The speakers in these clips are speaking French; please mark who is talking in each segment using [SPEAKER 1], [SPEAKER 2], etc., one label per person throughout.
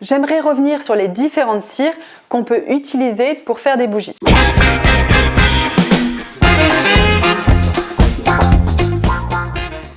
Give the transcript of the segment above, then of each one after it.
[SPEAKER 1] J'aimerais revenir sur les différentes cires qu'on peut utiliser pour faire des bougies.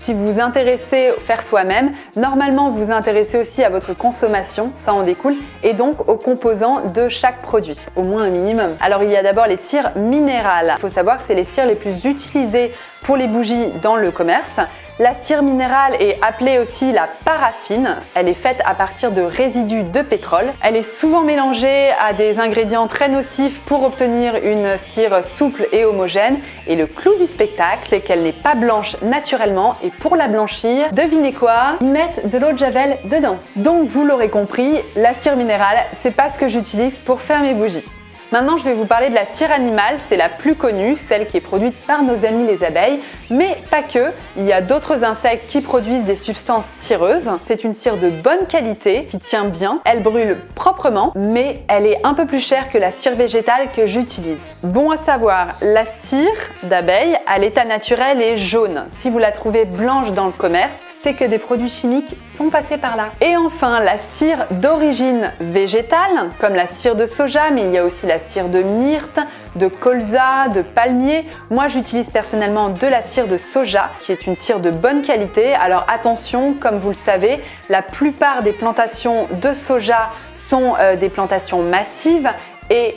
[SPEAKER 1] Si vous vous intéressez au faire soi-même, normalement vous vous intéressez aussi à votre consommation, ça en découle, et donc aux composants de chaque produit, au moins un minimum. Alors il y a d'abord les cires minérales. Il faut savoir que c'est les cires les plus utilisées pour les bougies dans le commerce. La cire minérale est appelée aussi la paraffine. Elle est faite à partir de résidus de pétrole. Elle est souvent mélangée à des ingrédients très nocifs pour obtenir une cire souple et homogène. Et le clou du spectacle est qu'elle n'est pas blanche naturellement. Pour la blanchir, devinez quoi? Ils mettent de l'eau de javel dedans. Donc vous l'aurez compris, la cire minérale, c'est pas ce que j'utilise pour faire mes bougies. Maintenant, je vais vous parler de la cire animale, c'est la plus connue, celle qui est produite par nos amis les abeilles, mais pas que, il y a d'autres insectes qui produisent des substances cireuses. C'est une cire de bonne qualité, qui tient bien, elle brûle proprement, mais elle est un peu plus chère que la cire végétale que j'utilise. Bon à savoir, la cire d'abeille à l'état naturel est jaune. Si vous la trouvez blanche dans le commerce, c'est que des produits chimiques sont passés par là. Et enfin, la cire d'origine végétale, comme la cire de soja, mais il y a aussi la cire de myrte, de colza, de palmier. Moi, j'utilise personnellement de la cire de soja, qui est une cire de bonne qualité. Alors attention, comme vous le savez, la plupart des plantations de soja sont euh, des plantations massives et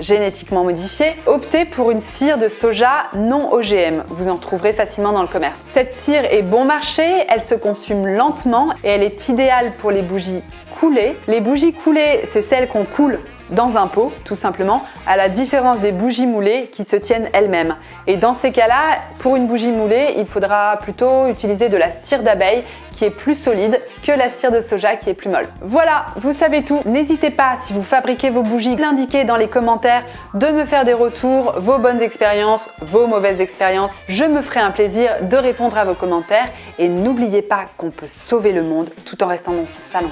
[SPEAKER 1] génétiquement modifiée, optez pour une cire de soja non OGM. Vous en trouverez facilement dans le commerce. Cette cire est bon marché, elle se consume lentement et elle est idéale pour les bougies coulées. Les bougies coulées, c'est celles qu'on coule dans un pot, tout simplement, à la différence des bougies moulées qui se tiennent elles-mêmes. Et dans ces cas-là, pour une bougie moulée, il faudra plutôt utiliser de la cire d'abeille qui est plus solide que la cire de soja qui est plus molle. Voilà, vous savez tout. N'hésitez pas, si vous fabriquez vos bougies, l'indiquer dans les commentaires, de me faire des retours, vos bonnes expériences, vos mauvaises expériences. Je me ferai un plaisir de répondre à vos commentaires et n'oubliez pas qu'on peut sauver le monde tout en restant dans son salon.